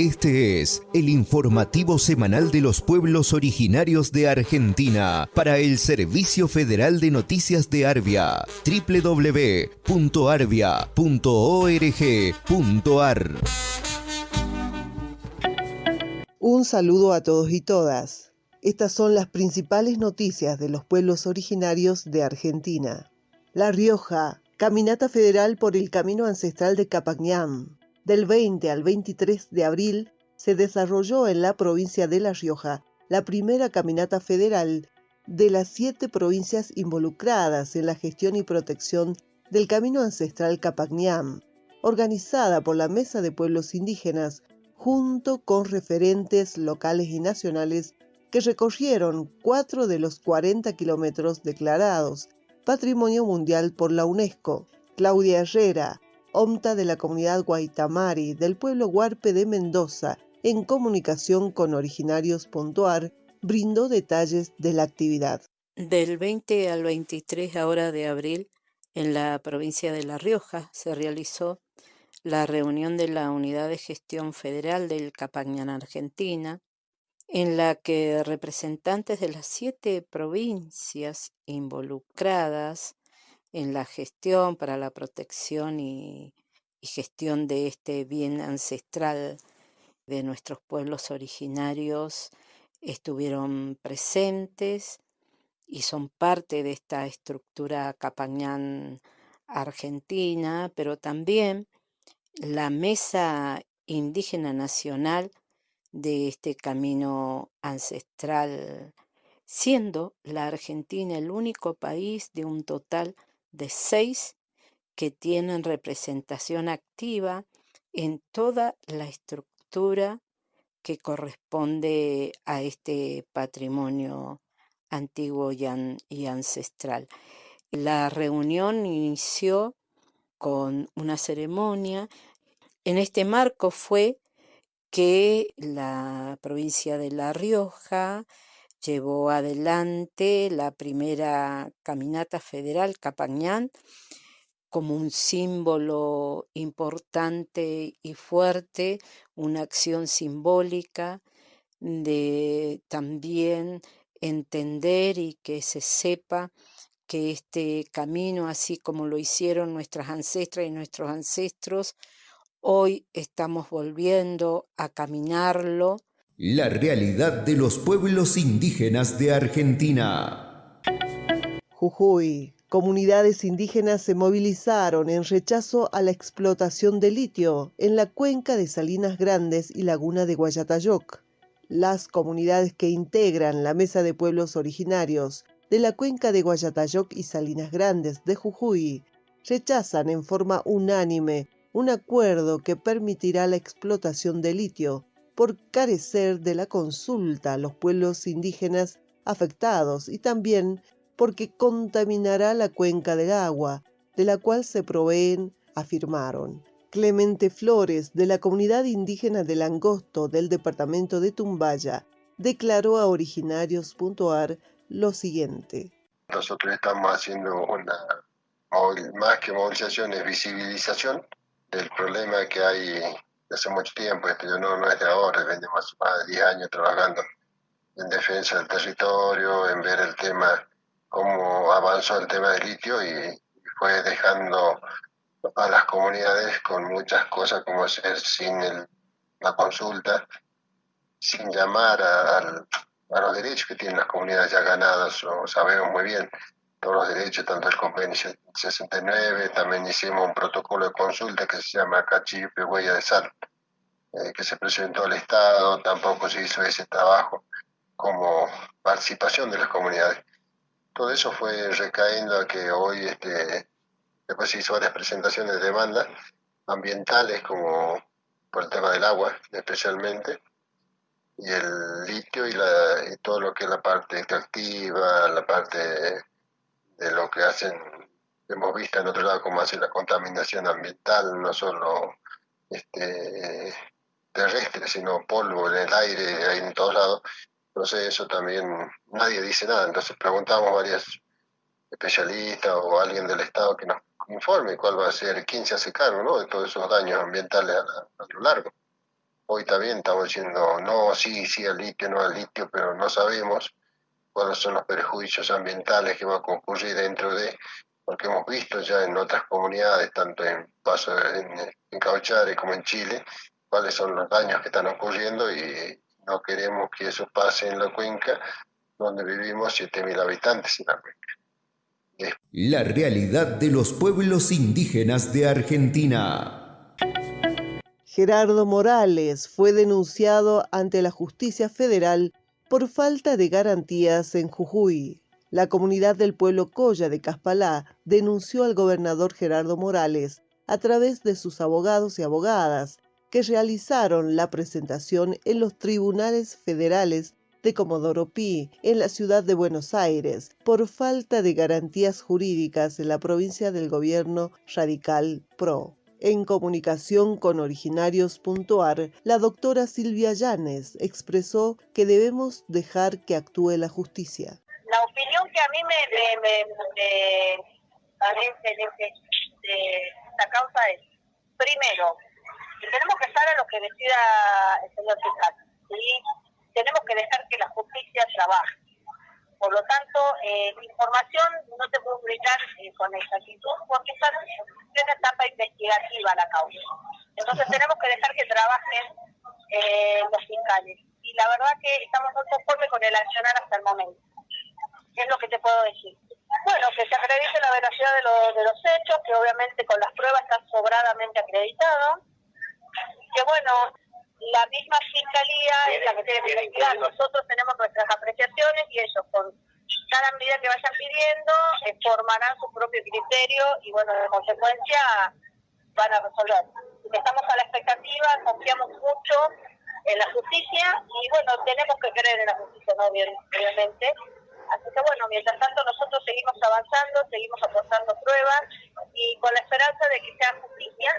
Este es el informativo semanal de los pueblos originarios de Argentina para el Servicio Federal de Noticias de Arbia, www.arbia.org.ar. Un saludo a todos y todas. Estas son las principales noticias de los pueblos originarios de Argentina. La Rioja, Caminata Federal por el Camino Ancestral de Capañán. Del 20 al 23 de abril se desarrolló en la provincia de La Rioja la primera caminata federal de las siete provincias involucradas en la gestión y protección del Camino Ancestral Capañán, organizada por la Mesa de Pueblos Indígenas junto con referentes locales y nacionales que recorrieron cuatro de los 40 kilómetros declarados Patrimonio Mundial por la UNESCO. Claudia Herrera, OMTA de la comunidad Guaitamari del pueblo Huarpe de Mendoza, en comunicación con originarios.ar, brindó detalles de la actividad. Del 20 al 23 ahora de abril, en la provincia de La Rioja, se realizó la reunión de la Unidad de Gestión Federal del Capañán Argentina, en la que representantes de las siete provincias involucradas en la gestión para la protección y, gestión de este bien ancestral de nuestros pueblos originarios estuvieron presentes y son parte de esta estructura capañán argentina, pero también la Mesa Indígena Nacional de este camino ancestral, siendo la Argentina el único país de un total de seis que tienen representación activa en toda la estructura que corresponde a este patrimonio antiguo y, ancestral. La reunión inició con una ceremonia. En este marco fue que la provincia de La Rioja llevó adelante la primera caminata federal Capañán como un símbolo importante y fuerte, una acción simbólica de también entender y que se sepa que este camino, así como lo hicieron nuestras ancestras y nuestros ancestros, Hoy estamos volviendo a caminarlo. La realidad de los pueblos indígenas de Argentina. Jujuy. Comunidades indígenas se movilizaron en rechazo a la explotación de litio en la cuenca de Salinas Grandes y Laguna de Guayatayoc. Las comunidades que integran la Mesa de Pueblos Originarios de la cuenca de Guayatayoc y Salinas Grandes de Jujuy rechazan en forma unánime un acuerdo que permitirá la explotación de litio por carecer de la consulta a los pueblos indígenas afectados y también porque contaminará la cuenca del agua, de la cual se proveen, afirmaron. Clemente Flores, de la comunidad indígena del Angosto del departamento de Tumbaya, declaró a originarios.ar lo siguiente. Nosotros estamos haciendo una, más que movilización, es visibilización del problema que hay hace mucho tiempo, esto no, no es de ahora, venimos más de 10 años trabajando en defensa del territorio, en ver el tema, cómo avanzó el tema del litio y, fue dejando a las comunidades con muchas cosas como hacer sin la consulta, sin llamar a, a, los derechos que tienen las comunidades ya ganadas, o sabemos muy bien todos los derechos, tanto el convenio 69, también hicimos un protocolo de consulta que se llama Cachipe Huella de Sal, eh, que se presentó al Estado, tampoco se hizo ese trabajo como participación de las comunidades. Todo eso fue recayendo a que hoy, este, después se hizo varias presentaciones de demanda ambientales, como por el tema del agua especialmente, y el litio y, la, y todo lo que es la parte extractiva, la parte de lo que hacen, hemos visto en otro lado cómo hacen la contaminación ambiental, no solo este, terrestre, sino polvo en el aire, ahí en todos lados. Entonces eso también nadie dice nada. Entonces preguntamos a varios especialistas o alguien del Estado que nos informe cuál va a ser, quién se hace cargo ¿no? de todos esos daños ambientales a, lo largo. hoy también estamos diciendo no, sí, sí al litio, no al litio, pero no sabemos cuáles son los perjuicios ambientales que va a concurrir dentro de, porque hemos visto ya en otras comunidades, tanto en Paso, en, en Cauchare como en Chile, cuáles son los daños que están ocurriendo y no queremos que eso pase en la cuenca, donde vivimos 7.000 habitantes en la cuenca. La realidad de los pueblos indígenas de Argentina. Gerardo Morales fue denunciado ante la justicia federal por falta de garantías en Jujuy. La comunidad del pueblo Coya de Caspalá denunció al gobernador Gerardo Morales a través de sus abogados y abogadas que realizaron la presentación en los tribunales federales de Comodoro Pi en la ciudad de Buenos Aires por falta de garantías jurídicas en la provincia del gobierno radical PRO. En comunicación con originarios.ar, la doctora Silvia Llanes expresó que debemos dejar que actúe la justicia. La opinión que a mí me, me, parece de, esta causa es, primero, tenemos que estar a lo que decida el señor fiscal. Tenemos que dejar que la justicia trabaje. Por lo tanto, eh, información no te puedo brindar eh, con exactitud porque está en etapa investigativa la causa. Entonces tenemos que dejar que trabajen eh, los fiscales. Y la verdad que estamos muy conformes con el accionar hasta el momento. ¿Qué es lo que te puedo decir? Bueno, que se acredite la veracidad de, de los hechos, que obviamente con las pruebas está sobradamente acreditado. Que bueno, la misma fiscalía es la que tiene que investigar. Nosotros tenemos nuestras apreciaciones y ellos con cada medida que vayan pidiendo eh, formarán su propio criterio y bueno, de consecuencia van a resolver. Estamos a la expectativa, confiamos mucho en la justicia y bueno, tenemos que creer en la justicia, ¿no? obviamente. Así que bueno, mientras tanto nosotros seguimos avanzando, seguimos aportando pruebas y con la esperanza de que sea justicia,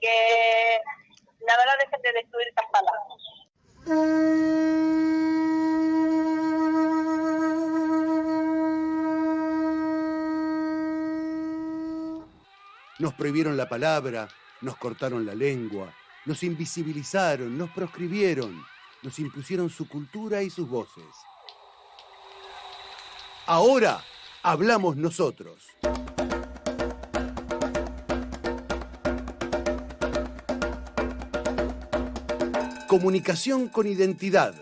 que la verdad dejen de destruir estas palabras. Nos prohibieron la palabra, nos cortaron la lengua, nos invisibilizaron, nos proscribieron, nos impusieron su cultura y sus voces. Ahora hablamos nosotros. Comunicación con identidad.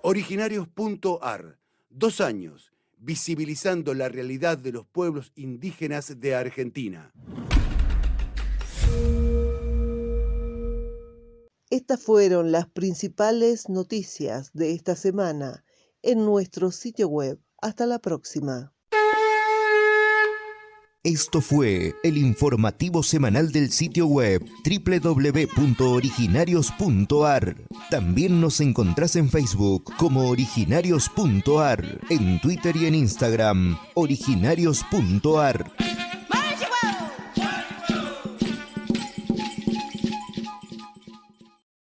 Originarios.ar. Dos años visibilizando la realidad de los pueblos indígenas de Argentina. Estas fueron las principales noticias de esta semana en nuestro sitio web. Hasta la próxima. Esto fue el informativo semanal del sitio web www.originarios.ar. También nos encontrás en Facebook como originarios.ar, en Twitter y en Instagram originarios.ar.